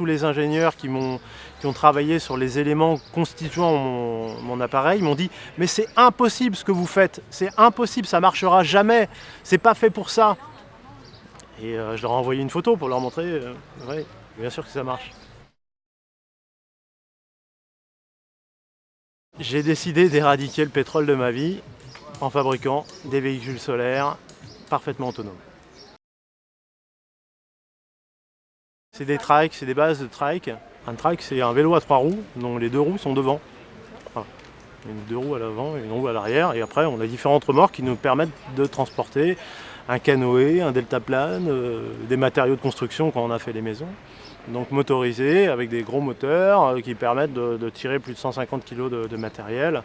tous les ingénieurs qui, ont, qui ont travaillé sur les éléments constituant mon, appareil m'ont dit « mais c'est impossible ce que vous faites, c'est impossible, ça marchera jamais, c'est pas fait pour ça ». Et euh, je leur ai envoyé une photo pour leur montrer, euh, bien sûr que ça marche. J'ai décidé d'éradiquer le pétrole de ma vie en fabriquant des véhicules solaires parfaitement autonomes. C'est des trikes, c'est des bases de trike. Un trike, c'est un vélo à trois roues, dont les deux roues sont devant. Une deux roues à l'avant et une roue à l'arrière. Et après, on a différentes remorques qui nous permettent de transporter un canoë, un deltaplane, euh, des matériaux de construction quand on a fait les maisons. Donc motorisés, avec des gros moteurs euh, qui permettent de, tirer plus de 150 kg de, matériel.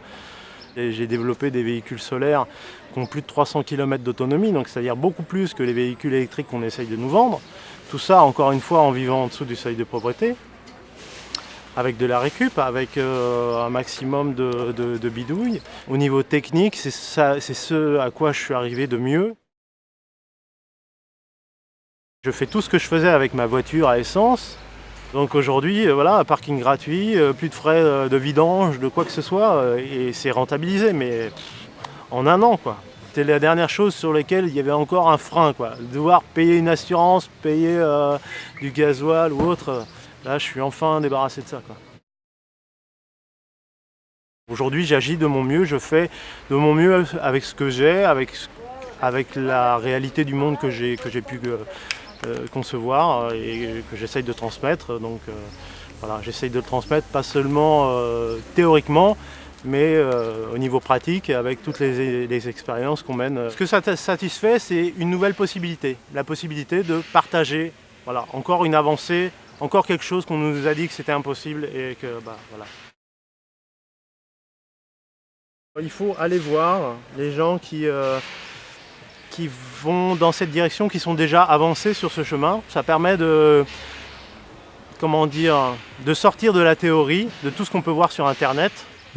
J'ai développé des véhicules solaires qui ont plus de 300 km d'autonomie, donc c'est-à-dire beaucoup plus que les véhicules électriques qu'on essaye de nous vendre. Tout ça, encore une fois, en vivant en dessous du seuil de pauvreté, avec de la récup, avec euh, un maximum de, de, bidouilles. Au niveau technique, c'est ce à quoi je suis arrivé de mieux. Je fais tout ce que je faisais avec ma voiture à essence. Donc aujourd'hui, euh, voilà, parking gratuit, euh, plus de frais de vidange, de quoi que ce soit, et c'est rentabilisé, mais en un an, quoi. C'était la dernière chose sur laquelle il y avait encore un frein, quoi. Devoir payer une assurance, payer du gasoil ou autre, là, je suis enfin débarrassé de ça. Aujourd'hui, j'agis de mon mieux, je fais de mon mieux avec ce que j'ai, avec, la réalité du monde que j'ai pu euh, concevoir euh, et que j'essaye de transmettre. Donc euh, voilà, j'essaye de le transmettre pas seulement théoriquement, mais au niveau pratique avec toutes les, expériences qu'on mène. Ce que ça satisfait, c'est une nouvelle possibilité, la possibilité de partager, voilà, encore une avancée, encore quelque chose qu'on nous a dit que c'était impossible et que, bah, voilà. Il faut aller voir les gens qui, qui vont dans cette direction, qui sont déjà avancés sur ce chemin. Ça permet de, comment dire, de sortir de la théorie, de tout ce qu'on peut voir sur Internet.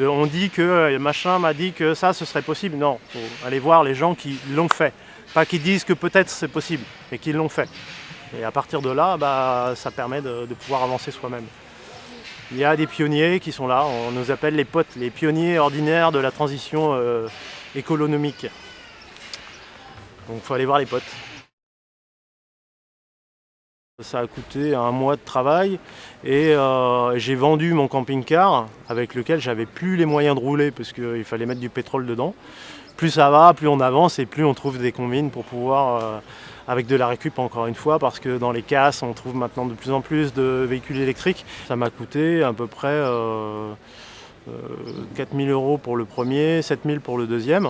On dit que euh, machin m'a dit que ça, ce serait possible. Non, faut aller voir les gens qui l'ont fait. Pas qui disent que peut-être c'est possible, mais qui l'ont fait. Et à partir de là, bah, ça permet de, pouvoir avancer soi-même. Il y a des pionniers qui sont là, on nous appelle les potes, les pionniers ordinaires de la transition euh, économique. Donc il faut aller voir les potes. Ça a coûté un mois de travail et euh, j'ai vendu mon camping-car avec lequel j'avais plus les moyens de rouler parce qu'il fallait mettre du pétrole dedans. Plus ça va, plus on avance et plus on trouve des combines pour pouvoir, euh, avec de la récup encore une fois, parce que dans les casses on trouve maintenant de plus en plus de véhicules électriques. Ça m'a coûté à peu près euh, 4000 euros pour le premier, 7000 pour le deuxième.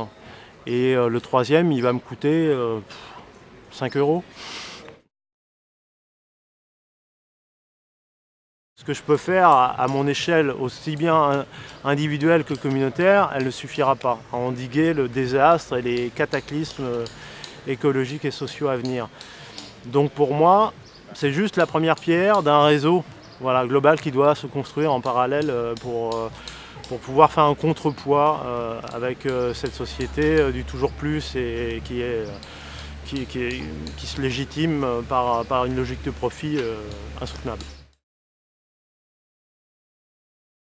Et euh, le troisième, il va me coûter 5 euh, euros. Ce que je peux faire à mon échelle, aussi bien individuelle que communautaire, elle ne suffira pas à endiguer le désastre et les cataclysmes euh, écologiques et sociaux à venir. Donc pour moi, c'est juste la première pierre d'un réseau global qui doit se construire en parallèle pour pour pouvoir faire un contrepoids euh, avec euh, cette société euh, du toujours plus et qui, se légitime par une logique de profit insoutenable.